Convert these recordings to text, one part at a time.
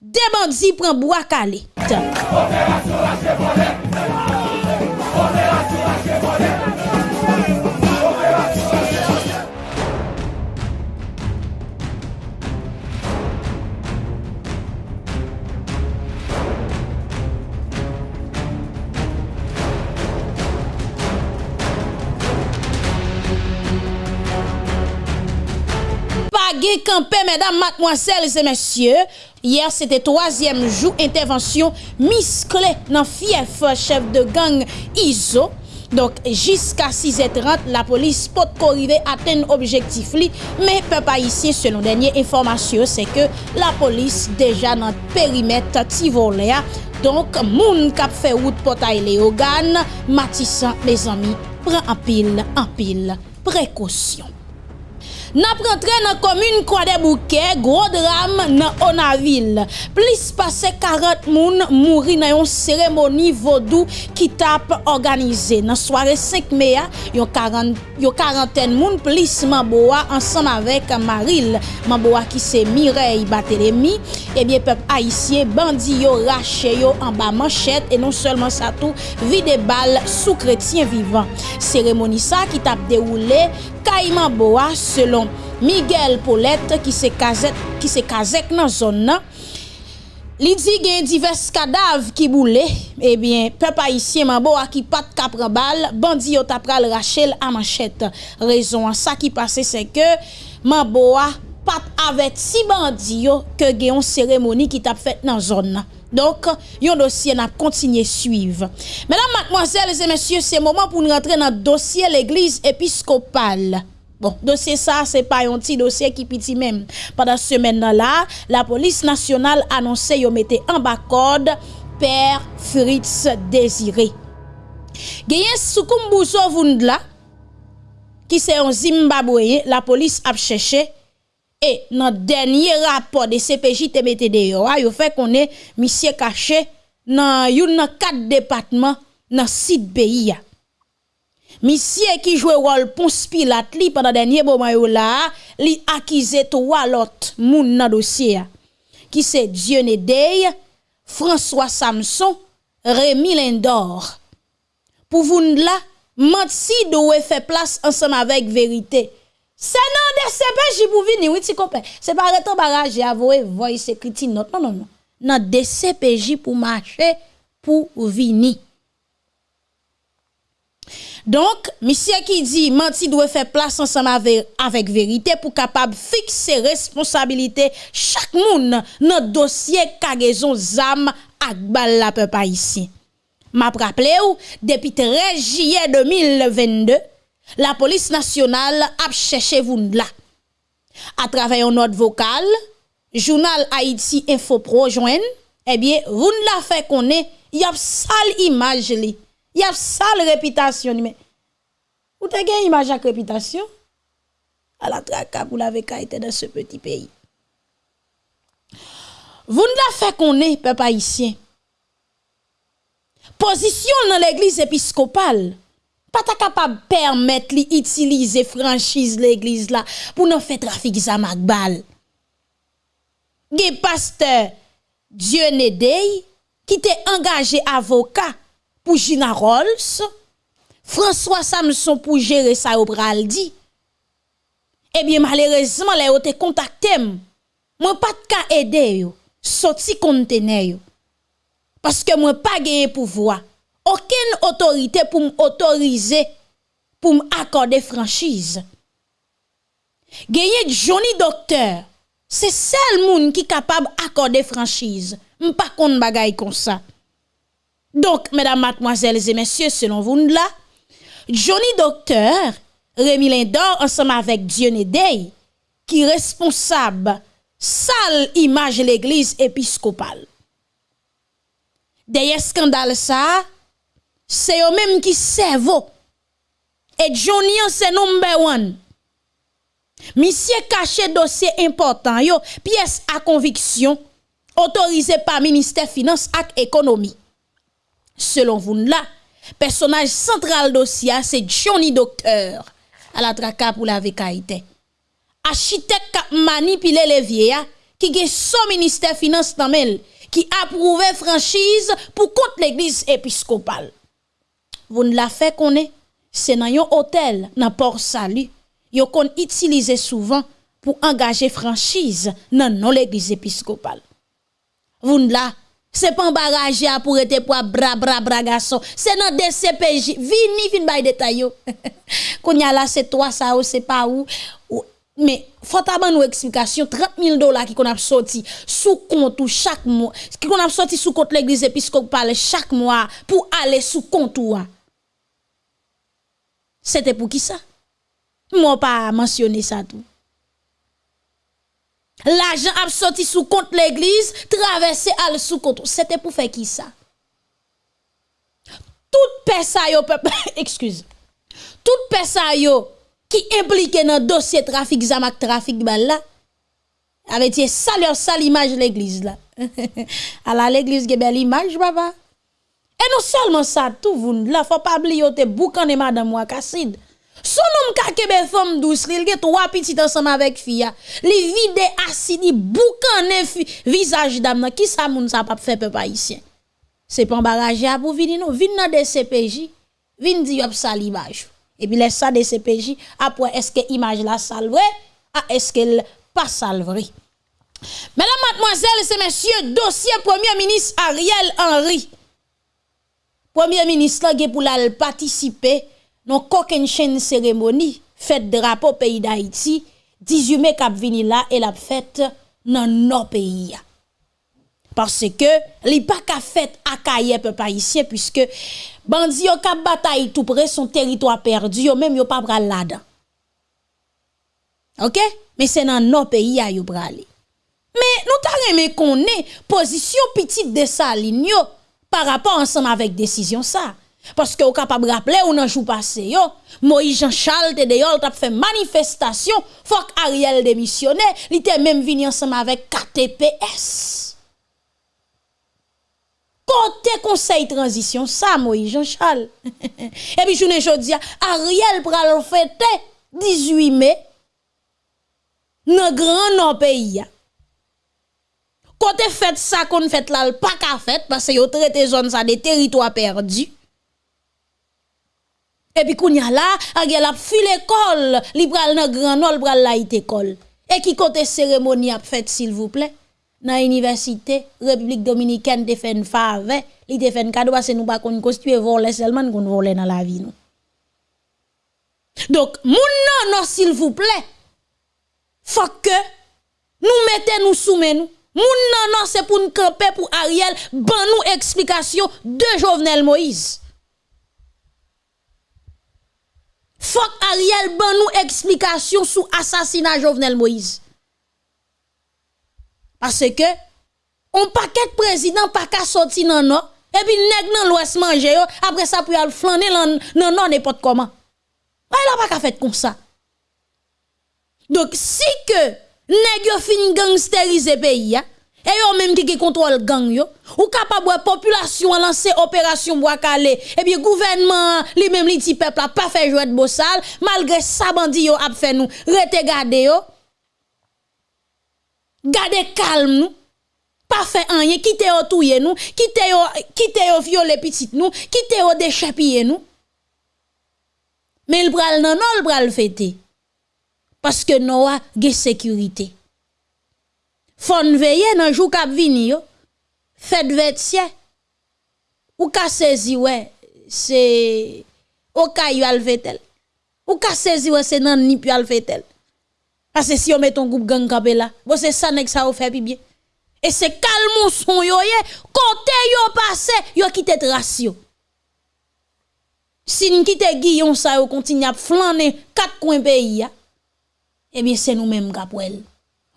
De bandzi pren bo akale. Operasyon asye bole. Operasyon asye bole. Operasyon asye bole. Pa ge kampe, mesdames, mademoiselles et messieurs, Hier, c'était troisième jour intervention musclée dans fief chef de gang ISO. Donc, jusqu'à 6h30, la police peut arriver à atteindre objectif li, mais peuple haïtien, selon dernière information, c'est que la police déjà dans le périmètre Tivoléa. Donc, moun kap fait route potay Léogan, Matissan, mes amis, prend en pile, en pile, précaution. Nap rentre nan komune kwa de bouke, gro dram nan Onaville. Plis pase 40 moun mouri nan yon seremoni vodou ki tap organize. Nan soare 5 meya, yon 40 moun plis Maboua ansan avek Maril. Maboua ki se Mireille Batelemi, ebyen eh pep Aisyen bandi yo rache yo an ba manchet e non selman sa tou vide bal sou kretien vivan. Seremoni sa ki tap deroule Kayman Boa selon Miguel Paulette ki se kazek, ki se kazek nan zon nan. Li di gen divers kadav ki boule, ebyen, eh pep haisyen man bo a ki pat kapra bal, bandi yo tapral rachel a manchet. Rezon an sa ki pase se ke, man bo pat avet si bandi yo ke gen yon seremoni ki tap fet nan zon nan. Donk, yon dosye nap kontinye suive. Menan, mademoiselles et messieurs, se moman pou nou rentre nan dosye l'Eglise Episkopal. Bon, dosye sa, se pa yon ti dosye ki piti men. Padan semen nan la, la polis nasyonal anonse yon mette an bakod Per Fritz Desiré. Geyen soukoum bouso voun dla, ki se yon Zimbabwe, la polis ap chèche, E nan denye rapor de CPJ TBTD yo, yo fe konen misye kache nan yon nan kat depatman nan sit beyi ya. Misye ki jwe rol pons pilat li panan denye boman yo la, li akize to walot moun nan dosye ya. Ki se Dione Dey, François Samson, Rémy Lindor. Pou voun la, mat si do we fe plas ansam avek verite. se pe jibou vini, witi kope. Se pa retan baraje avoye, voye sekriti not. Non, non, non. Nan de CPJ pou mache pou vini. Donk, misye ki di, manti dwe fe plas ansam ave, avek verite pou kapab fikse responsabilite chak moun nan dosye kagezon zam akbal la pe pa isi. Map rappele ou, depi 13 jye 2022, la police nationale a cherché vous là. À travers un note vocale, journal Haïti Info Pro eh bien, vous la fait qu'on est, il y a sale image. Il y a sale réputation mais vous avez une image avec réputation? À la traque pour la été dans ce petit pays. Vous la fait qu'on est peuple haïtien. Position dans l'église épiscopale pas capable permettre li utiliser franchise l'église là pour nous faire trafic ça bal. Ge pasteur Dieu Nedey qui était engagé avocat pour Gina Rolls, François Samson pour gérer ça au dit. Eh bien malheureusement les ont contacté moi pas de cas aider yo, sorti conteneur Parce que moi pas gagné pouvoir aucune autorité pour m'autoriser pour m'accorder franchise. Gagner Johnny Docteur, c'est seul moun qui capable d'accorder franchise. M'pas kon bagay comme ça. Donc, mesdames, mademoiselles et messieurs, selon vous là, Johnny Docteur, Rémi Lindor, ensemble avec Dionne Day, qui est responsable sale image l'église épiscopale. Derrière scandale ça, c'est eux même qui servent. Et Johnny c'est number one. Monsieur caché dossier important yo, pièce à conviction autorisée par ministère finance et économie. Selon vous là, personnage central dossier c'est Johnny Docteur à la traka pour la vécaïté. Architecte qui manipulé les vieillards qui est son ministère finance qui approuve franchise pour contre l'église épiscopale. Vous ne la fait est, c'est dans un hôtel, dans Port Salut, yo qu'on utilise souvent pour engager franchise dans l'église épiscopale. Vous ne la c'est pas un barrage pour être pour bra bra bra garçon. C'est dans DCPJ. Vini fin bay détail. Qu'on y a là c'est toi ça ou c'est pas où. Mais faut avoir une explication 30 000 dollars qui qu'on a sorti sous compte chaque mois. Qui qu'on a sorti sous compte l'église épiscopale chaque mois pour aller sous compte C'était pour qui ça? Moi pas mentionné ça tout. L'argent a sorti sous compte l'église, traversé al sous compte. C'était pour faire qui ça? Toute personne yo excuse. Toute personne qui impliqué dans dossier trafic zamak trafic bal là avait dit ça leur sale image l'église là. à la l'église ge belle image papa. Et non seulement ça tout vous là faut pas oublier te boucan et madame Wakassid. Son homme ka kebe femme douce, il a trois petites ensemble avec fille. Li vide acide boucané visage dame qui ça moun ça pas fait peuple haïtien? C'est pas barrage pour venir non, vinn dans des CPJ, vinn di yop salivage. Et puis laisse ça des CPJ après est-ce que image la salve ah est-ce qu'elle pas salve Mesdames, mademoiselles et messieurs, dossier Premier ministre Ariel Henry. Premier ministre qui pour participer non une chaîne cérémonie fête drapeau pays d'Haïti 18 mai cap vini là et la fête dans nos pays. Parce que li pas ka fête à Kaye peuple haïtien puisque bandi yo kap bataille tout près son territoire perdu yo même yo pas pral là-dedans. OK? Mais c'est dans nos pays à yo bralé mais nous t'a remé connaît position petite de sa ligne rapport ensemble avec décision ça parce que vous capable rappeler ou nan jour passé yo, Moïse Jean Charles te deyol t'a fait manifestation, faut Ariel démissionne, il était même venu ensemble avec KTPS. Côté conseil transition ça Moïse Jean Charles. Et puis journée jodi Ariel pral fêter 18 mai dans grand pays. Côté fait ça qu'on fait là pas qu'à fait parce que yo traité zone ça des territoires perdus. Et puis, kounya là, agel a fi l'école, li pral nan grand nol, pral la école. Et qui côté cérémonie a fait, s'il vous plaît? Dans l'université, République Dominicaine te fait une fave, li te fait un nous pas qu'on constitue voler seulement qu'on vole dans la vie nous. Donc, moun non, non, s'il vous plaît, faut que nous mettons nous soumet nous. Moun non, c'est pour nous camper pour Ariel, ban nous explication de Jovenel Moïse. faut Ariel ban nous explication sur assassinat Jovenel Moïse. Parce que on paquet de président pas qu'à sortir non non et puis nèg nan l'ouest manger après ça pour aller flâner non non n'importe comment. Il a pas qu'à faire comme ça. Donc si que nèg yo fin gangsteriser pays et yo même qui contrôle gang yo. Ou capable population lancer opération bois calé et bien gouvernement lui même li ti peuple a pas fait jouer de bossal malgré ça bandi yo a fait nous rete garder yo. Garder calme nous pas fait rien quitter yo touyer nous quitter yo quitter yo violer petit nous yo nous mais il pral non non il pral fêter parce que nous a sécurité Fon veiller dans jour k'ap vini yo. Ou ka saisi ouais, c'est au caillou al vetel. Ou ka saisi ouais, c'est nan ni puis al vetel. Parce que si on met ton groupe gang kapé là, bon c'est ça nek ça ou fait bien. Et c'est calme son yo ye, côté yo passé, yo quitté trace yo. Si nous quitte Guillon ça yo continue à flâner quatre coins pays eh bien c'est nous mêmes kapouel.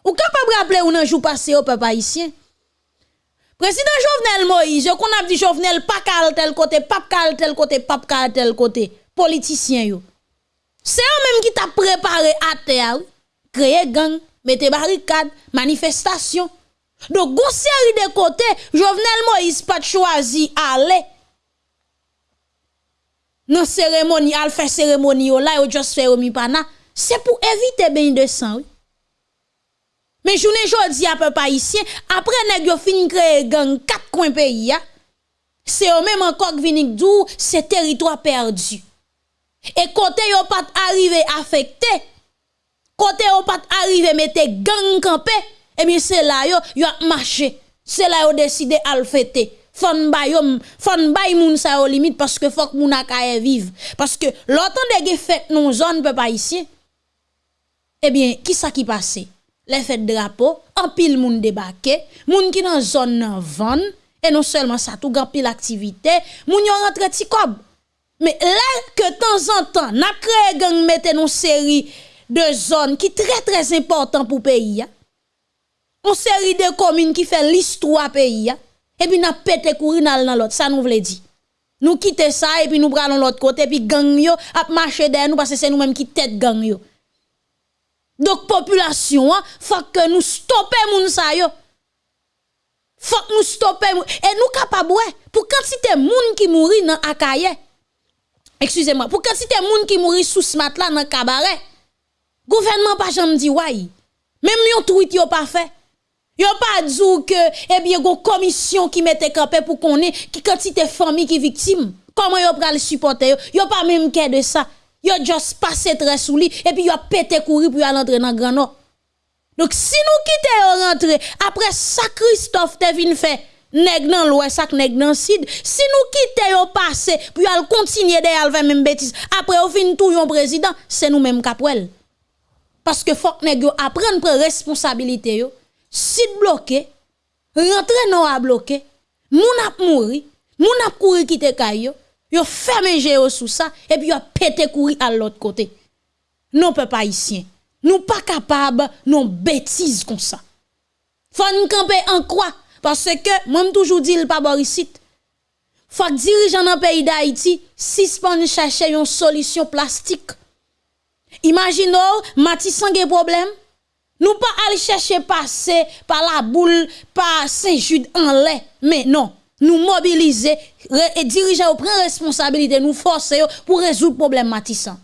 Ou capable rappeler ou nan jou passé au peuple haïtien? Président Jovenel Moïse, qu'on a dit Jovenel pas cal tel côté, pas cal tel côté, pas cal tel côté, politicien yo. C'est eux même qui t'a préparé à terre, créer gang, mettre barricade, manifestation. Donc, gon série de côtés, Jovenel Moïse pas choisi aller non cérémonie, al faire cérémonie là, yo juste fait au mi pana, c'est pour éviter bain de sang. Oui. Mais journée jodi à peu haïtien, après nèg yo fin créer gang quatre coins pays c'est eux même encore qui viennent d'où? C'est territoire perdu. Et côté yo pas arrivé affecté, côté yo pas arrivé mettre gang campé, et eh bien c'est là yo yo a marché. C'est là yo décidé à le fêter. Fon bay moun sa yo que faut que moun akaye vive. Parce que l'autant de non zone peu pas ici. Eh bien, qui ça qui passe? Les fêtes drapeau, en pile moun débarqué, moun qui dans zone nan vendre et non seulement ça tout grand pile activité, moun yon rentre ti. Mais là que temps en temps, n'a créé gang mette série de zones qui très très important pour pays. Une série de communes qui fait l'histoire pays. Et puis n'a pété courir dans l'autre, ça nous veut dire. Nous quittons ça et puis nous prenons l'autre côté puis gang yo a marché derrière nous parce que c'est nous mêmes qui tête gang yo. Donc population, hein, faut que nous stoppions moun sa yo. Faut que nous stoppions et nous capables pour quantité moun qui mourit dans akaye excusez-moi, pour quantité monde qui mourit sous ce matelas dans cabaret, gouvernement pas jamais dit ouais. Même yon tweet yon pas fait. Yon pas dit que, eh bien, une commission qui mette campé pour qu'on ait qui quantité famille qui victime. Comment yon pral supporter yon? pas même qu'est de ça. Yon juste passé très sous lui et puis yon pété courir pour aller dans Grand Nord. Donc si nous quittons rentrer après ça Christophe te vin fait nèg nan l'ouest sak nèg nan sud. Si nous quitter yo passé puis al continuer de al même bêtise après au fin tout yon président c'est nous même capwel parce que faut que nèg yo apprendre prendre responsabilité yo. Sud bloqué rentrer non a bloqué moun ap mouri moun ap courir quitter kay yo fermé yo sous ça et puis yo pété courir à l'autre côté non peuple haïtien nous pas capable non bêtise comme ça faut nous camper en quoi? Parce que, moi, toujours dit, le pas boricite. Faut que dirigeant dans pays d'Haïti, suspend chercher une solution plastique. Imaginons, Matissan a problème. Nous pas aller chercher passer par la boule, par Saint-Jude en lait. Mais non, nous mobiliser et dirigeants prendre responsabilité, nous forcer pour résoudre problème Matissan.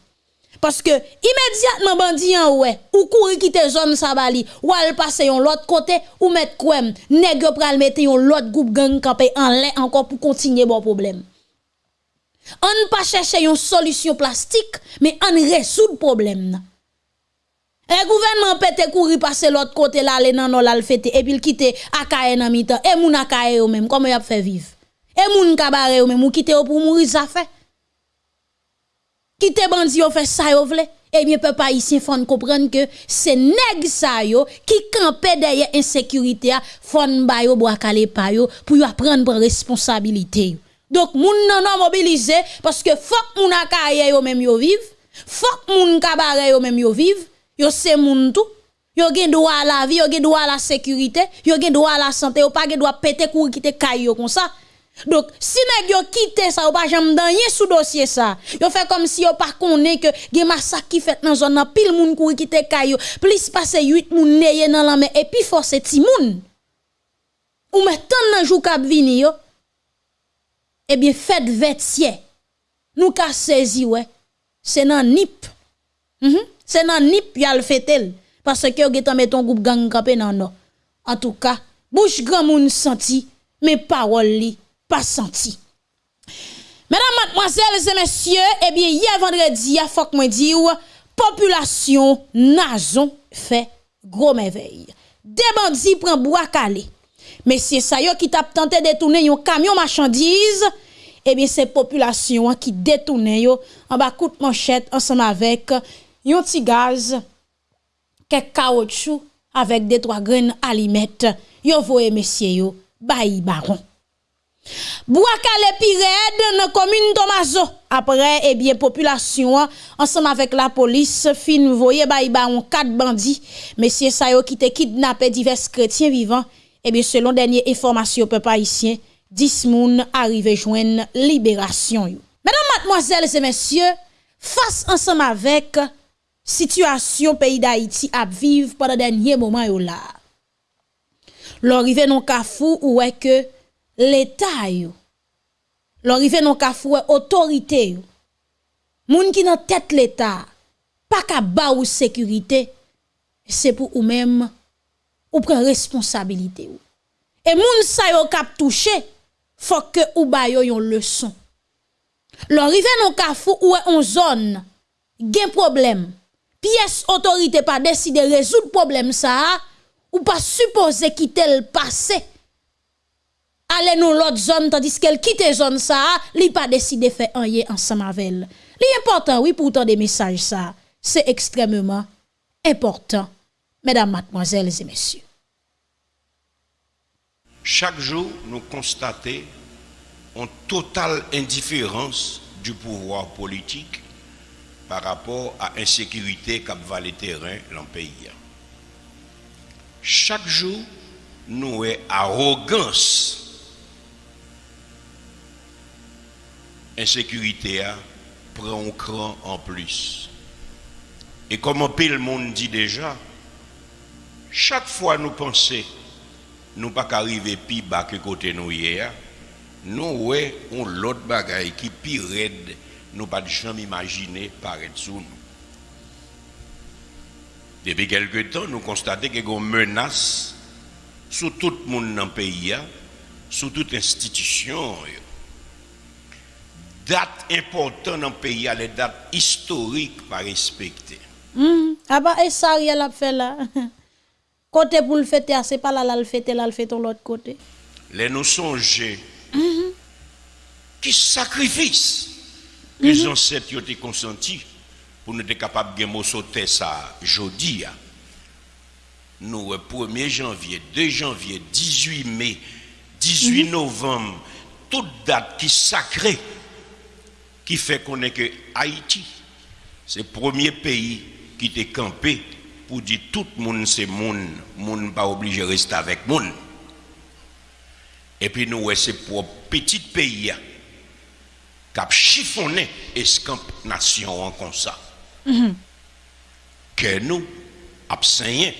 Parce que immédiatement bandi en ouais, ou courir quitter zone sabali, ou al passer yon l'autre côté, ou mettre quoi, nèg pral mettre yon l'autre groupe gang campé en lait encore pour continuer bon problème. On pas chercher une solution plastique, mais on résout problème. Le gouvernement peut courir passer l'autre côté là, aller nan la fête et puis quitter akaye nan mitan et moun akaye ou même comment y a fait vivre? Et moun kabare ou même ou quitter pour mourir ça fait. Qui te bandi yo fait ça yo vle. Eh bien peuple haïtien faut comprendre que c'est nèg ça yo qui campé derrière insécurité a faut ba yo bois calé pa yo pour yo prendre responsabilité donc moun nan non mobiliser parce que faut moun akaye yo même yo vive faut moun kabare yo même yo vive yo c'est moun tout yo gen droit à la vie yo gen droit à la sécurité yo gen droit à la santé yo pas gen droit péter courir quitter caillou comme ça donc, si nèg yo quitté ça ou pas jamais dans sous dossier ça, yo fait comme si yo pas connaît que gen massacre qui fait dans zone pile moun kouri quitter kayo, plus passer 8 moun neye dans la main et puis forcer ti moun. Ou tant nan jou k'ap vini yo. Eh bien, faites vêtier. Nous ka saisi ouais. C'est nan nip. Mm C'est nan nip yal fetel parce que getan met ton groupe gang campé nan non. En tout cas, bouche grand moun senti mes paroles li pas senti. Mesdames, mademoiselles et messieurs, eh bien, hier vendredi, il faut que dire, population nazon fait gros merveille. Des bandits prennent bois calé. Mais c'est ça qui t'a tenté de détourner un camion marchandise, eh bien, c'est population qui détourne en bas coup de manchette ensemble avec un petit gaz, quelques caoutchouc avec des trois graines aliments. Yo voye messieurs yo, bayi baron. Boakale Pired dans commune Tomazo. Après, eh bien, population, ensemble avec la police, fin voye ba on quatre bandits. Messieurs Sayo qui te kidnappé divers chrétiens vivants. Eh bien, selon dernière information peuple haïtien, 10 moun arrivé joindre libération. Mesdames, mademoiselles et messieurs, face ensemble avec Sityasyon peyi da iti ap viv padan denye moman yo la. Lor rive non kafou ou we ke l'Etat yo. Lor rive non kafou we otorite yo. Moun ki nan tet l'Etat, pa ka ba ou sekurite, se pou ou mem ou pren responsabilite yo. E moun sa yo kap touche, fok ke ou bayo yon leson. Lor rive non kafou ou we on zon, gen probleme. Pièce autorité pas décider résoudre problème ça, ou pas supposer quitter le passé. Aller nous l'autre zone tandis qu'elle quitte zone ça, li pas décider faire rien ensemble avec elle. L'important oui pourtant des messages ça, c'est extrêmement important. Mesdames, mademoiselles et messieurs. Chaque jour, nous constatons une totale indifférence du pouvoir politique par rapport à l'insécurité qui va le terrain dans le pays. Chaque jour, nous avons arrogance. Insécurité prend un cran en plus. Et comme un peu le monde dit déjà, chaque fois nous pensons, nous pas qu'arriver plus bas que côté nous hier, nous ouais, on l'autre bagaille qui pire raide, nous pas jamais imaginer paraître sous nous. Depuis quelque temps, nous constatons qu'il y a une menace sur tout le monde dans le pays, sur toute institution. Date importante dans le pays, les dates historiques pas respectées. Mm. Ah bah, et ça, il a fait là. Côté pour le fêter, c'est pas là, là, le fêter, là, le fêter l'autre côté. Les nous songer. Qui sacrifice les ancêtres ont été consentis pour nous être capables de sauter ça jeudi. Nous, 1er janvier, 2 janvier, 18 mai, 18 novembre, toute date qui sacrée, qui fait qu'on est que Haïti, c'est le premier pays qui était campé pour dire tout le monde c'est monde, monde pas obligé de rester avec monde. Et puis nous, c'est pour petit pays qui a chiffonné escamp nation en comme ça. Que nous, abseignés.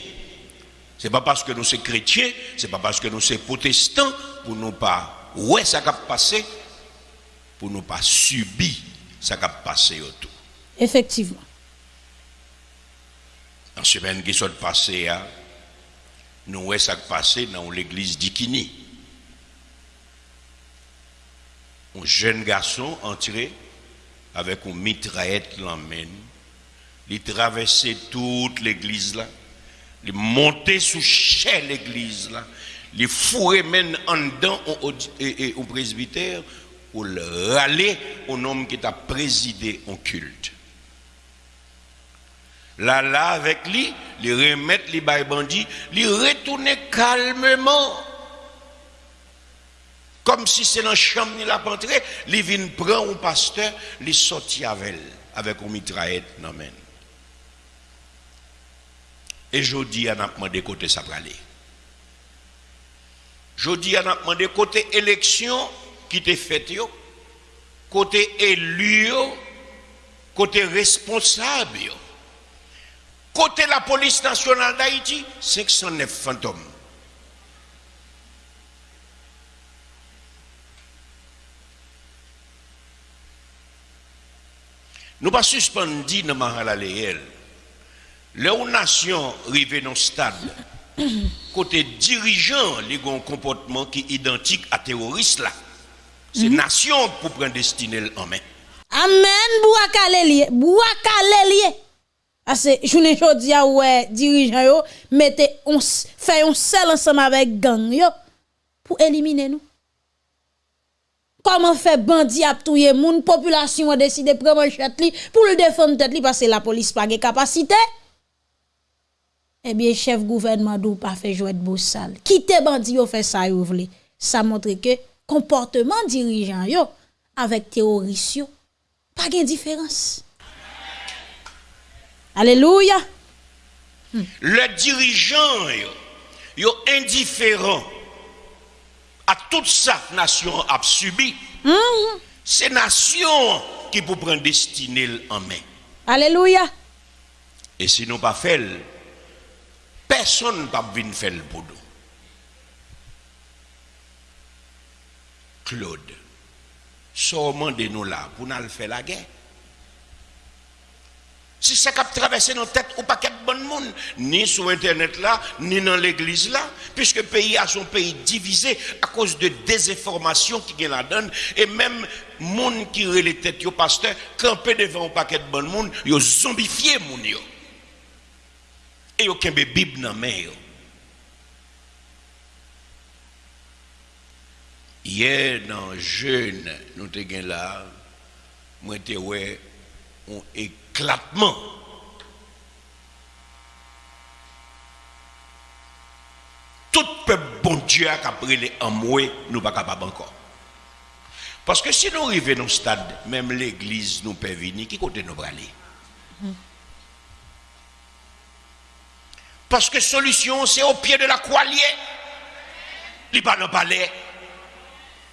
Ce n'est pas parce que nous sommes chrétiens, ce n'est pas parce que nous sommes protestants, pour nous pas, ouais, ça a passé, pour nous pas subir ça a passé autour. Effectivement. En semaine qui soit passée, nous voyons ça passé dans l'église d'Ikini. Un jeune garçon entré avec une mitraillette l'emmène. Il traversait toute l'église là. Il montait sous chez l'église là. Il fourrait même en dedans au, au, presbytère pour le râler au homme qui t'a présidé en culte. Là, là, avec lui, il remettre les bandits, il retourner calmement. Comme si c'est dans la chambre, il a entré, il vient prendre un pasteur, il sorti avec elle, avec une mitraillette. Non, men. Et je dis à demandé côté ça va aller. Je dis à demandé côté élection qui t'est faite, côté élu, côté responsable. Côté la police nationale d'Haïti, 509 fantômes. Nous pas suspendu dans réel. Les nations arrivent dans stade, côté dirigeant, ont un comportement qui est identique à terroriste là. C'est nation pour prendre destinée en main. Amen, Bouakalelier. Bouakalelier. Parce que je ne dis pas ouais, dirigeant yo mettez on fait un seul ensemble avec gang yo pour éliminer nous. Koman fe bandi ap touye moun, populasyon a deside preman chet li pou l defon tet li pase la polis pa ge kapasite? Eh Ebyen, chef gouvernement dou pa fe jwet bo sal. Kite bandi yo fe sa yo vle. Sa montre ke komporteman dirijan yo avek teorisyon pa gen diferans. Aleluya! Hmm. Le dirijan yo, yo indiferent à toute sa nation a subi. C'est nation qui peut prendre destinée en main. Alléluia. Et si nous pas fait, personne ne peut venir faire le pour nous. Claude, seulement de nous là pour nous faire la guerre. C'est ça qui a traversé nos têtes ou bon ni sur Internet là, ni dans l'église là, puisque le pays a son pays divisé à cause de désinformation qui la donne, et même monde qui a les têtes, pasteur, campé devant un paquet de bon monde, yo zombifié moun yo. Et yo kembe Bible dans main. Hier, dans jeune, nous te là, moi on éclatement. Tout peuple bon Dieu a pris en moi, nous pas capable encore. Parce que si nous arrivons au stade, même l'église nous peut venir, qui côté nous aller? Parce que solution, c'est au pied de la croix liée. Il pas dans le palais,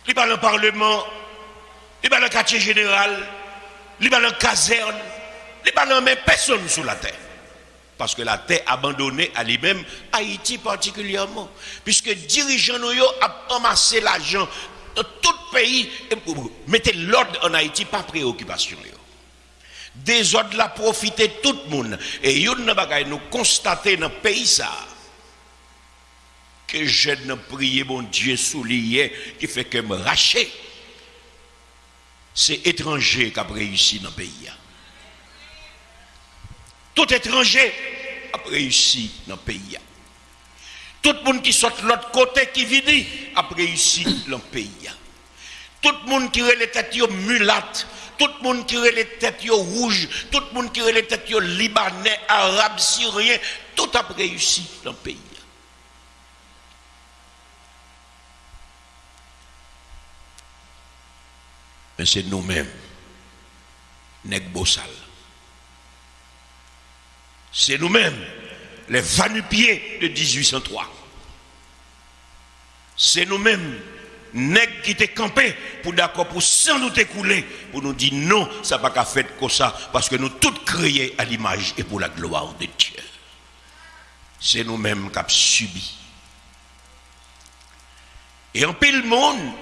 il pas dans le parlement, il pas dans le quartier général, il pas dans la caserne, il pas dans même personne sur la terre. Parce que la terre abandonnée à lui-même, Haïti particulièrement. Puisque dirigeants nous ont amassé l'argent dans tout le pays, et mettez l'ordre en Haïti, pas préoccupation. Des ordres la profité tout le monde. Et nous constater dans le pays ça que je ne prié mon Dieu soulié qui fait que me racher. C'est étranger qui a réussi dans le pays. Tout étranger a réussi dans le pays. Tout le monde qui sort de l'autre côté qui vit a réussi dans le pays. Tout le monde qui a les têtes mulates, tout le monde qui a les têtes rouges, tout le monde qui a les têtes libanais, arabes, syriens, tout a réussi dans le pays. Mais c'est nous-mêmes, bossal. C'est nous-mêmes, les vanupiers de 1803. C'est nous-mêmes, nèg qui étaient campés pour d'accord pour sans nous écouler, pour nous dire non, ça n'a pas fait comme ça, parce que nous tous créés à l'image et pour la gloire de Dieu. C'est nous-mêmes qui avons subi. Et en pile monde,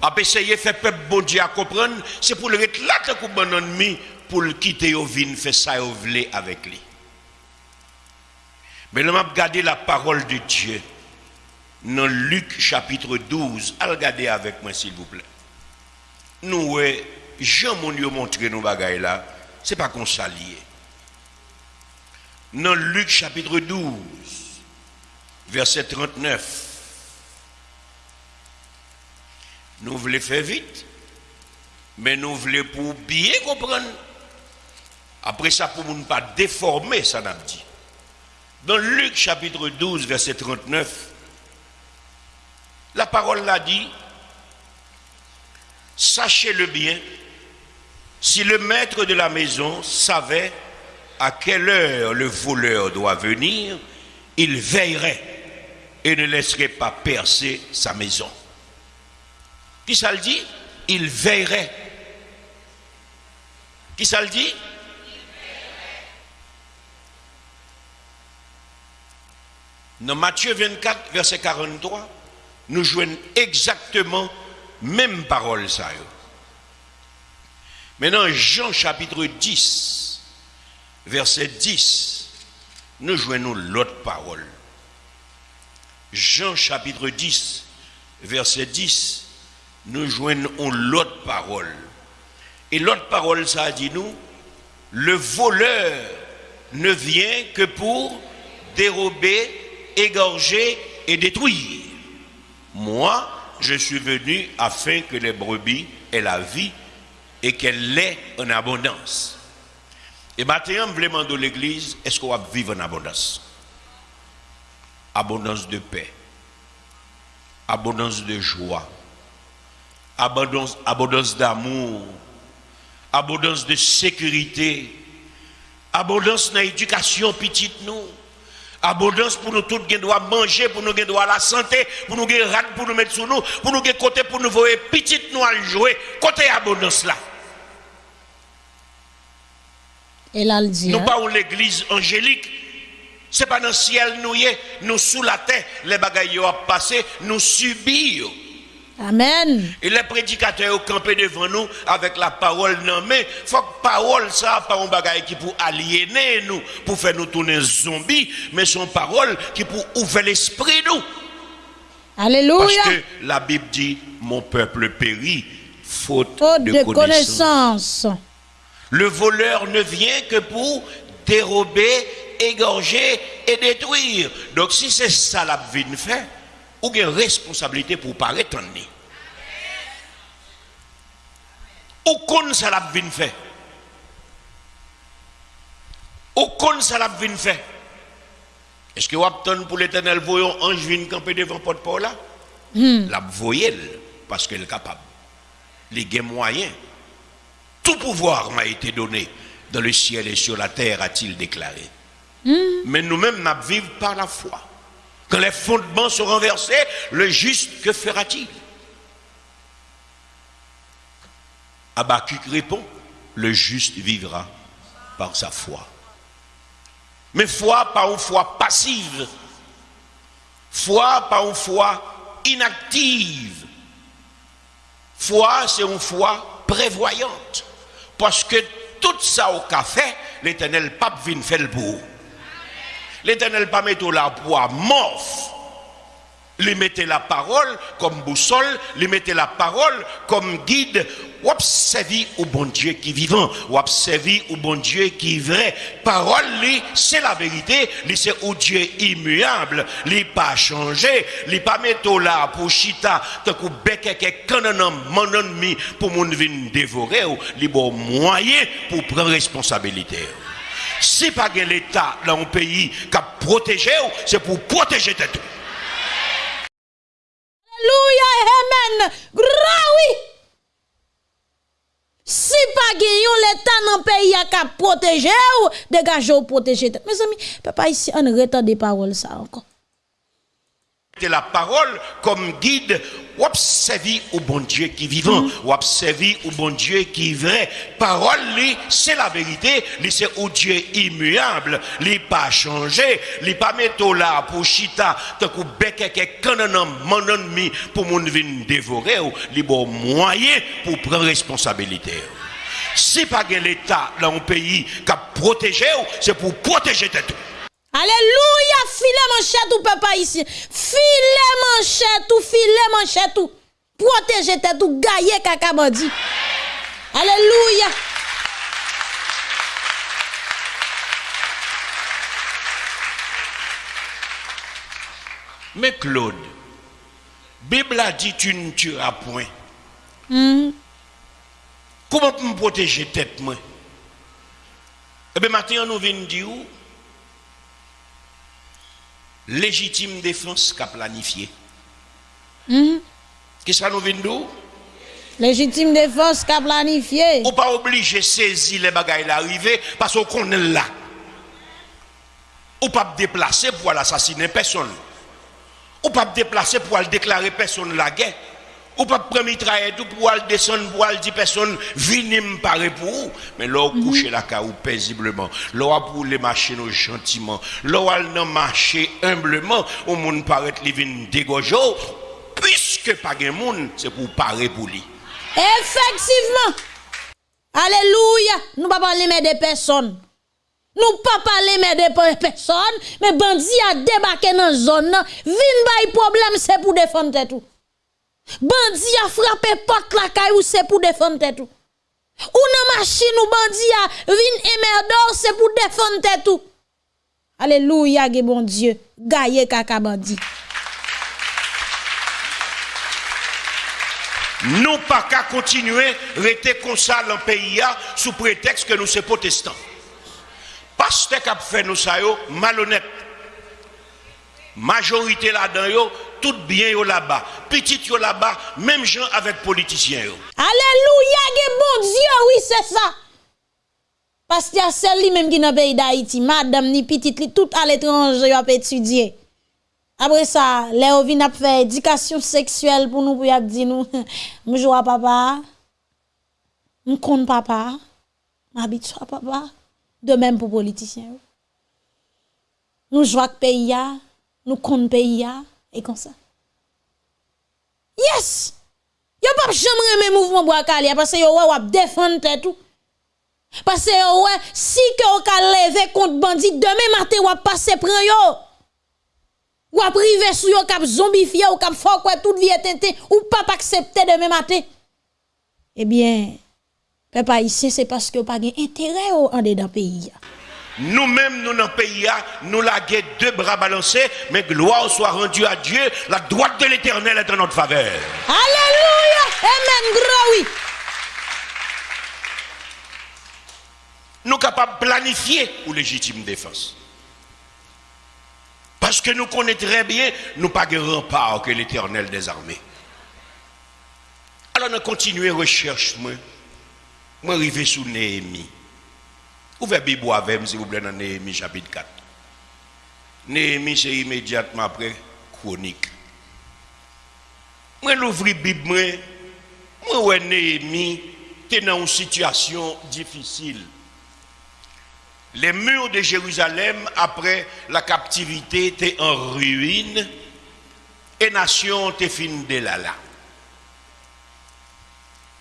a essayé de faire peuple bon Dieu à comprendre, c'est pour le être là bon ennemi, pour le quitter au vin, faire ça au avec lui. Mais avons regardé la parole de Dieu dans Luc chapitre 12. Allez regarder avec moi s'il vous plaît. Nous, Jean mon Dieu montré nos bagailles là, c'est pas qu'on s'allie. Dans Luc chapitre 12, verset 39. Nous voulons faire vite, mais nous voulons pour bien comprendre. Après ça, pour ne pas déformer, ça n'a dit. Dans Luc chapitre 12, verset 39, la parole l'a dit, sachez-le bien, si le maître de la maison savait à quelle heure le voleur doit venir, il veillerait et ne laisserait pas percer sa maison. Qui ça le dit? Il veillerait. Qui ça le dit? Dans Matthieu 24, verset 43, nous jouons exactement même parole ça. Maintenant, Jean chapitre 10, verset 10, nous jouons l'autre parole. Jean chapitre 10, verset 10, nous joignons l'autre parole. Et l'autre parole, ça dit nous, le voleur ne vient que pour dérober, égorger et détruire. Moi, je suis venu afin que les brebis aient la vie et qu'elle l'ait en abondance. Et maintenant, vraiment de l'église, est-ce qu'on va vivre en abondance? Abondance de paix, abondance de joie, abondance, d'amour, abondance de sécurité, abondance dans l'éducation petite nous, abondance pour nous tous qui doit manger, pour nous qui doit la santé, pour nous qui rate pour nous mettre sur nous, pour nous qui côté pour nous voir petite nous à jouer, côté abondance là. Et là, dit, nous hein? pas l'église angélique. C'est pas dans le ciel nous y est, nous sous la terre, les bagailles ont passé, nous subissons. Amen. Et les prédicateurs ont campé devant nous avec la parole non mais faut que parole ça pas un bagage qui pour aliéner nous pour faire nous tourner zombies mais son parole qui pour ouvrir l'esprit nous. Alléluia. Parce que la Bible dit mon peuple périt faute, Faute de, de connaissance. connaissance. Le voleur ne vient que pour dérober, égorger et détruire. Donc si c'est ça la vie faire, ou une responsabilité pour pas retourner. Ou qu'on ça la de faire. Ou qu'on ça la de faire. Est-ce que vous attendez pour l'éternel voyant ange vient camper devant porte paul là? La voyelle parce qu'elle est capable. Les gains moyens. Tout pouvoir m'a été donné dans le ciel et sur la terre, a-t-il déclaré. Mais nous-mêmes, nous vivons par la foi. Quand les fondements sont renversés, le juste, que fera-t-il? Habakkuk répond, le juste vivra par sa foi. Mais foi pas une foi passive. Foi pas une foi inactive. Foi, c'est une foi prévoyante. Parce que tout ça au café, l'éternel pape vient faire le bout. L'éternel pas mettre la poids morph. Lui mettez la parole comme boussole, lui mettez la parole comme guide. Ou observer au bon Dieu qui est vivant, ou observer au bon Dieu qui est vrai. Parole, c'est la vérité, c'est au Dieu immuable, lui, pas changé, lui, pas mettre là pour chita, tant que bec mon ennemi pour mon vin dévorer, lui, bon moyen pour prendre responsabilité. Si pas l'État dans un pays qui a protégé, c'est pour protéger tout. Alléluia, amen. Graoui. Si pas l'État dans le pays a qu'à protéger ou protéger. Mes amis, papa ici on retard des paroles ça encore. La parole comme guide, ou observer au bon Dieu qui est vivant, ou observer au bon Dieu qui est vrai. Parole, c'est la vérité, c'est au Dieu immuable, lui, pas changé, lui, pas mettre là pour chita, tant que bec canon mon ennemi pour mon vin dévorer, ou lui, bon moyen pour prendre responsabilité. Si pas l'État dans un pays qui a protégé, c'est pour protéger tout. Alléluia, filet manchette ou papa ici. Filet manchette ou filet manchette ou. Protéger tête ou gailler kaka bandi. Alléluia. Mais Claude, Bible a dit tu ne tueras point. Comment me protéger tête moi? Eh bien, maintenant, nous venons dire légitime défense qu'a planifié. Qu'est-ce que nous venons Légitime défense qu'a planifié. Ou pas obligé de saisir les bagailles l'arrivée parce qu'on connaît là. Ou pas déplacer pour assassiner personne. Ou pas déplacer pour déclarer personne la guerre. Ou pas prendre mitraille tout pour aller descendre pour aller dire personne venez me parler pour vous. Mais là, vous couchez la caou paisiblement. Là, pour les machines gentiment. Là, vous marcher humblement. Au monde paraît les vin dégorger. Puisque pas de monde, c'est pour parler pour lui. Effectivement. Alléluia. Nous ne pas parler mais des personnes. Nous pas parler mais des personnes, mais bandit a débarqué dans la zone. Vin bay problème c'est pour défendre tout. Bandi a frappé porte la caillou c'est pour défendre tout. Ou nan machine ou bandi a vin emerdor c'est pour défendre tout. Alléluia, bon Dieu. Gaye kaka bandi. Nous pas qu'à continuer rester comme ça dans le pays sous prétexte que nous sommes protestants. Qui a fait nous ça malhonnête. Majorité là-dedans tout bien yo là-bas. Petit yo là-bas, même gens avec politiciens. Alléluia, bon Dieu, oui, c'est ça. Parce a celle li même qui dans pays d'Haïti, madame ni petite tout à l'étranger a étudier. Après ça, on vient faire éducation sexuelle pour nous pour y dire nous, joue à papa, me compte papa, m'habite à papa, de même pour politiciens. Nous jouons pays, nous compte pays et comme ça. Yes! pas jamais mouvement bois calé parce que yo ouais défendre tout. Parce que ouais, si que on ka lever contre bandit demain matin ou passer prend yo. Ou privé sou yo kap zombifié ou kap fort quoi toute vie tente ou pas accepter demain matin. Eh bien, papa ici c'est parce que pas intérêt en dedans pays. Nous-mêmes, nous dans le pays, nous laguons deux bras balancés, mais gloire soit rendue à Dieu, la droite de l'éternel est en notre faveur. Alléluia! Amen, gros oui. Nous sommes capables de planifier pour légitime défense. Parce que nous connaissons très bien, nous pas de rempart que l'éternel des armées. Alors, nous continuons recherche, moi. Moi, arrivé sous Néhémie. Ouvrez Bible avec s'il vous plaît, dans Néhémie chapitre 4. Néhémie, c'est immédiatement après chronique. Moi, l'ouvre Bible, moi, moi, Néhémie, es dans une situation difficile. Les murs de Jérusalem, après la captivité, étaient en ruine et nation était fin de là là.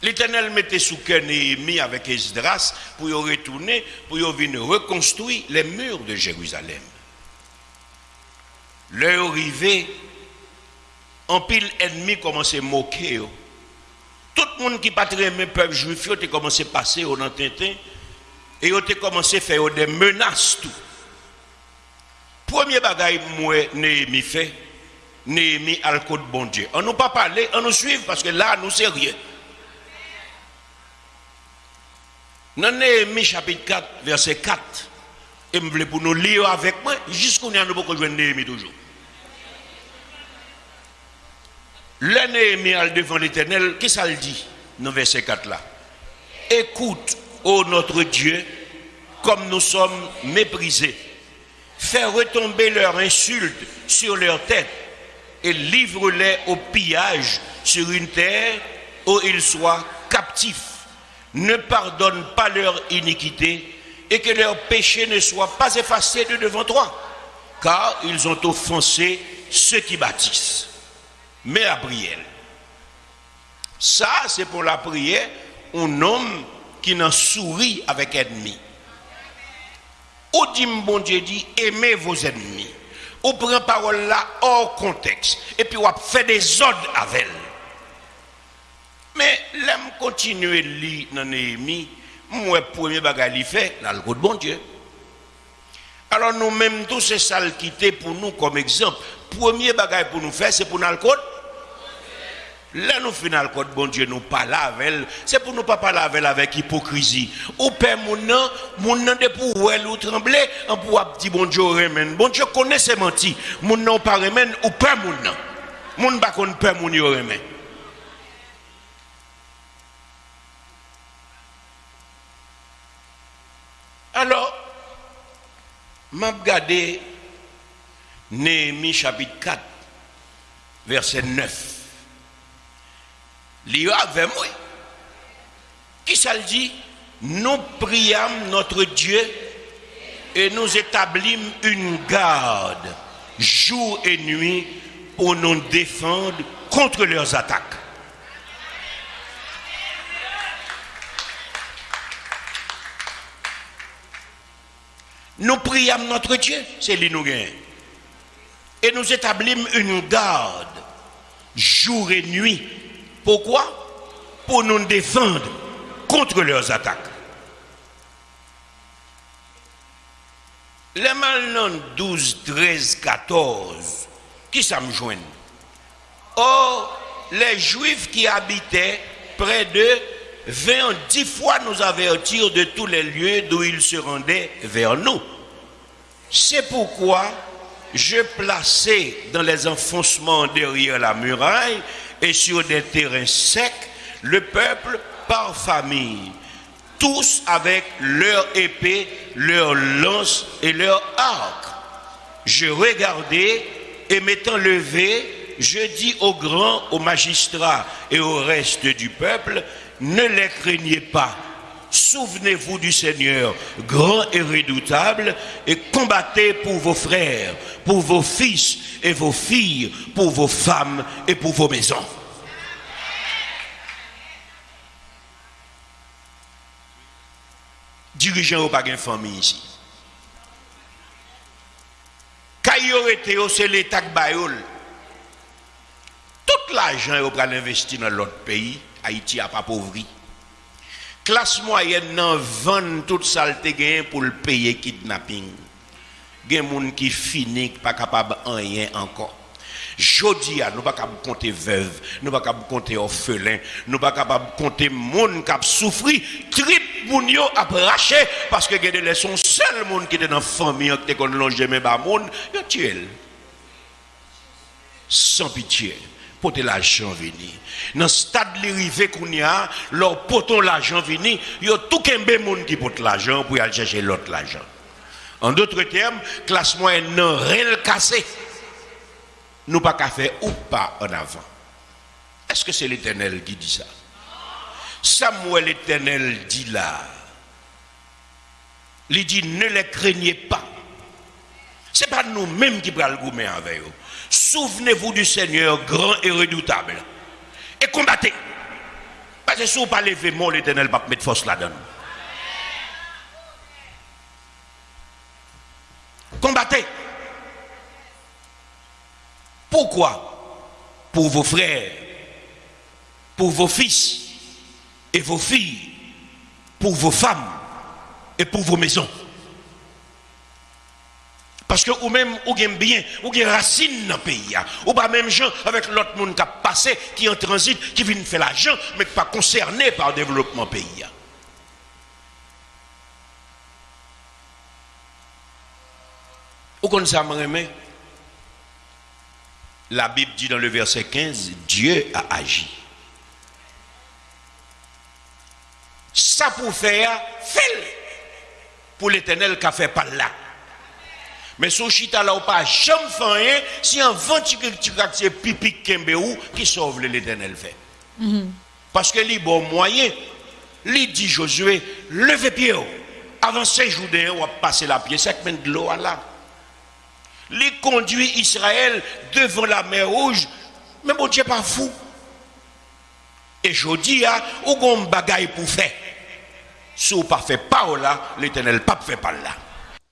L'Éternel mettait sous cœur Néhémie avec Esdras pour retourner, pour y reconstruire les murs de Jérusalem. L'heure arrivée, en pile ennemi commençait à moquer. Tout le monde qui patrait le peuple juif, a commencé à passer au Nantintin et a commencé à faire des menaces. Tout. Premier bagaille, moi, Néhémie fait, Néhémie a le code bon Dieu. On nous pas on nous suit parce que là, nous rien. Dans Néhémie chapitre 4, verset 4, et je voulais pour nous lire avec moi, jusqu'à nous avons jouer Néhémie toujours. Le Néhémie devant l'éternel, qu'est-ce qu'il dit dans verset 4 là? Écoute, ô notre Dieu, comme nous sommes méprisés. Fais retomber leurs insultes sur leur tête et livre-les au pillage sur une terre où ils soient captifs ne pardonne pas leur iniquité et que leur péché ne soit pas effacé de devant toi, car ils ont offensé ceux qui bâtissent. Mais à prière. Ça, c'est pour la prière, un homme qui n'en sourit avec ennemi. Ou dit, bon Dieu dit, aimez vos ennemis. Ou prend parole là hors contexte. Et puis, on fait des ordres avec elle. Mais l'aime continuer lire dans Néhémie, moi premier bagage fait dans le bon Dieu. Alors nous mêmes tous c'est ça quitter pour nous comme exemple. Premier bagage pour nous faire c'est pour nous le code Là, nous le code, bon Dieu, nous parlons avec elle. C'est pour nous pas parler avec avec hypocrisie. Ou père mon nom, mon nom de pour elle ou trembler, on pour dire bon Dieu remène. Bon Dieu connaît ses menti. Mon nom pas remène ou père mon nom. Mon pas qu'on père mon remène. Alors, m'a regardé Néhémie chapitre 4, verset 9. L'IA avec moi. Qui ça le dit? Nous prions notre Dieu et nous établissons une garde jour et nuit pour nous défendre contre leurs attaques. Nous prions notre Dieu, c'est lui Et nous établissons une garde jour et nuit. Pourquoi? Pour nous défendre contre leurs attaques. Les malins 12, 13, 14, qui ça me joignent Or, les Juifs qui habitaient près de vint dix fois nous avertir de tous les lieux d'où ils se rendaient vers nous. C'est pourquoi je plaçais dans les enfoncements derrière la muraille et sur des terrains secs le peuple par famille, tous avec leur épée, leur lance et leur arc. Je regardais et m'étant levé, je dis aux grands, aux magistrats et au reste du peuple, ne les craignez pas. Souvenez-vous du Seigneur, grand et redoutable, et combattez pour vos frères, pour vos fils et vos filles, pour vos femmes et pour vos maisons. Dirigeant au une famille ici? Quand y c'est l'État de tout l'argent est investi dans l'autre pays, Haïti n'a pas pauvri. Classe moyenne nan vend toute saleté pour le payer kidnapping. Gen moun qui fini pas capable rien encore. Jodi nous pas capable compter veuve, nous pas capable compter orphelin, nous pas capable compter moun qui a souffri, trip moun yo a parce que gen son seul monde qui était dans famille qui était longe mais ba moun, yo tué. Sans pitié pour l'argent venir. Dans le stade de qu'on y a, leur poton l'argent venir, il y a tout un monde qui porte l'argent pour aller chercher l'autre l'argent. En d'autres termes, classe moyenne n'a rien cassé. Nous pas faire ou pas en avant. Est-ce que c'est l'Éternel qui dit ça? Samuel l'Éternel dit là. Il dit ne les craignez pas. Ce n'est pas nous-mêmes qui prenons le goût avec eux. Souvenez-vous du Seigneur grand et redoutable. Et combattez. Parce que si vous pas lever mon l'éternel va mettre force là-dedans. Combattez. Pourquoi? Pour vos frères, pour vos fils et vos filles, pour vos femmes et pour vos maisons. Parce que ou même ou gagne bien, ou gagne racine dans le pays. Ou pas même gens avec l'autre monde qui a passé, qui est en transit, qui vient faire l'argent, mais qui pas concerné par le développement pays. Ou comme ça, La Bible dit dans le verset 15, Dieu a agi. Ça pour faire, fait pour l'éternel qui a fait par là. Mais son chita là, ou pas jamais fait rien, si un vent c'est pipi kembe ou qui sauve l'éternel fait. Mhm. Parce que les bon moyen, il dit Josué, levez pied, avancez Joudéen, ou passer la pied, c'est de l'eau là. Il conduit Israël devant la mer rouge, mais bon Dieu pas fou. Et je dis, ou gon bagaille pour faire. Si vous pas fait pas là, l'éternel pas fait pas là.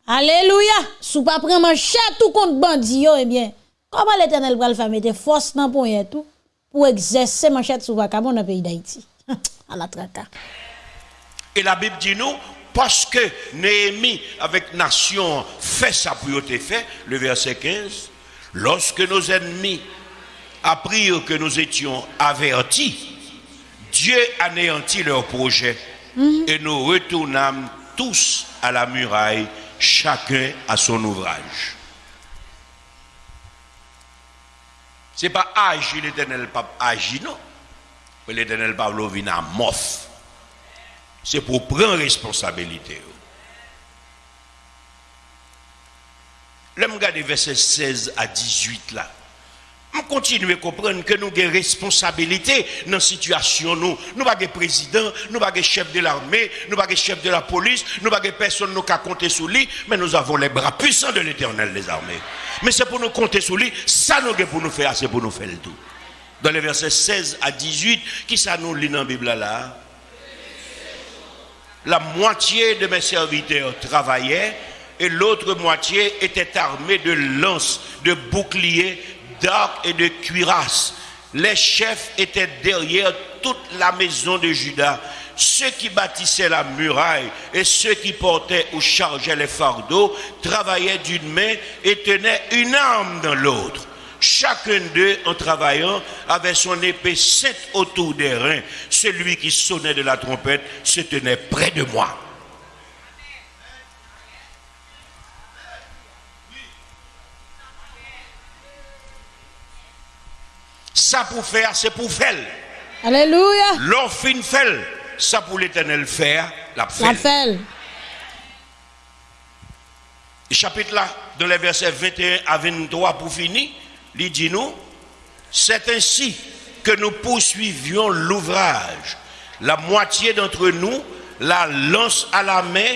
Alléluia. Si pas prendre chat tout contre bandit eh bien, comment l'Éternel va le faire mettre force dans pour tout pour exercer manchette sous vacabon dans le pays d'Haïti? à la traka. Et la Bible dit nous parce que Néhémie avec nation fait sa priorité fait le verset 15 lorsque nos ennemis apprirent que nous étions avertis Dieu anéantit leur projet mhm. et nous retournâmes tous à la muraille chacun a son ouvrage. Ce n'est pas agir l'éternel pape agir, non. L'éternel pape vient à mof. C'est pour prendre responsabilité. Là, je verset 16 à 18 là. On continue à comprendre que nous avons des responsabilités dans la situation. Nous n'avons pas de président, nous n'avons pas de chef de l'armée, nous n'avons pas de chef de la police, nous n'avons pas de personne qui a compter sur lui, mais nous avons les bras puissants de l'éternel des armées. Mais c'est pour nous compter sur lui, ça nous pour nous faire, c'est pour nous faire le tout. Dans les versets 16 à 18, qui ça nous lit dans la Bible là? La moitié de mes serviteurs travaillaient et l'autre moitié était armée de lances, de boucliers, d'arcs et de cuirasses. Les chefs étaient derrière toute la maison de Judas. Ceux qui bâtissaient la muraille et ceux qui portaient ou chargeaient les fardeaux travaillaient d'une main et tenaient une arme dans l'autre. Chacun d'eux, en travaillant, avait son épée sainte autour des reins. Celui qui sonnait de la trompette se tenait près de moi. Ça pour faire, c'est pour faire. Alléluia. L'on fin fait, ça pour l'éternel faire, la fait. La fait. Chapitre là, dans les versets 21 à 23 pour finir, il dit nous, c'est ainsi que nous poursuivions l'ouvrage. La moitié d'entre nous la lance à la main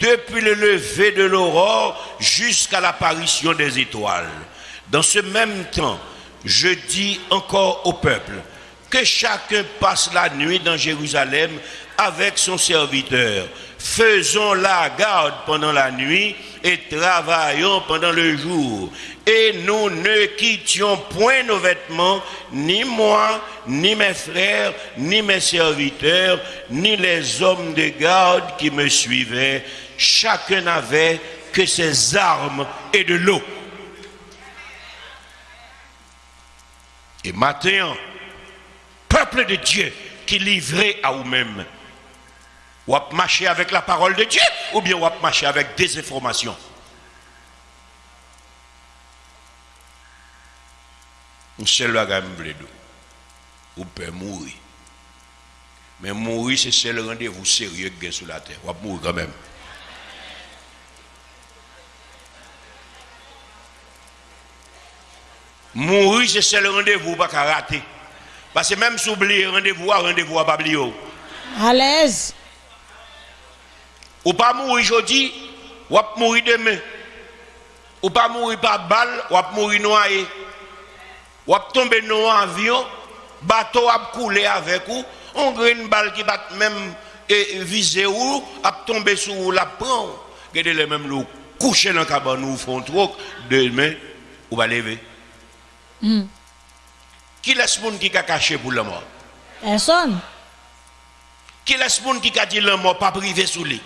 depuis le lever de l'aurore jusqu'à l'apparition des étoiles. Dans ce même temps, je dis encore au peuple que chacun passe la nuit dans Jérusalem avec son serviteur. faisons la garde pendant la nuit et travaillons pendant le jour. Et nous ne quittions point nos vêtements, ni moi, ni mes frères, ni mes serviteurs, ni les hommes de garde qui me suivaient. Chacun n'avait que ses armes et de l'eau. Et maintenant, peuple de Dieu qui livré à vous-même, ou à marcher avec la parole de Dieu, ou bien ou à marcher avec des informations? Le Ou peut mourir. Mais mourir, c'est seul rendez-vous sérieux que sur la terre. Ou mourir quand même. Mourir, c'est seul rendez-vous pas rater. Parce que même si vous oubliez rendez-vous, rendez-vous à pas À l'aise. Ou pas mourir aujourd'hui, ou pas mourir demain. Ou pas mourir par balle, ou pas mourir noyé. Ou pas tomber dans un avion, bateau a couler avec vous, on a une balle qui va même viser ou, a tomber sur la prend. Regardez les mêmes loups coucher dans la cabane ou font trop, demain, ou va lever. Mm. Qui laisse monde qui a caché pour la mort? Personne. Qui laisse monde qui a dit la mort pas privé sous lui?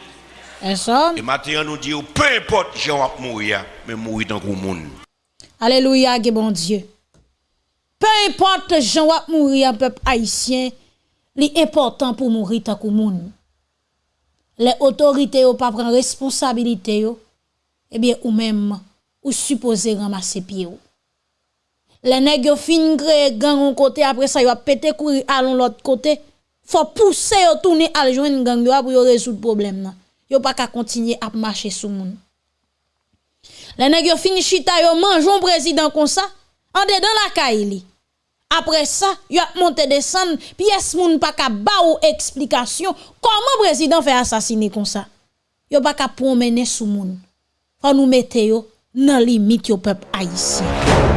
Et maintenant, nous dit, peu importe, je vais mourir, mais mourir dans le monde. Alléluia, bon Dieu. Peu importe, je vais mourir, peuple haïtien, c'est important pour mourir dans le monde. Les autorités ne pas prendre responsabilité, eh bien, ou même, ou supposé ramasser pied. Les nègres fin créer gang un côté, après ça, vont péter courir à l'autre côté. Faut pousser, tourner à joindre gang pour résoudre problème yo pas qu'à continuer à marcher sous moun. Les nèg yo fini chita yo manjon président comme ça, en dedans la caille Après ça, yo a monté descendre, est moun pas qu'à ba ou explication comment président fait assassiner comme ça. Yo pas qu'à promener sous moun. Faut nous mettre yo dans limite yo peuple haïtien.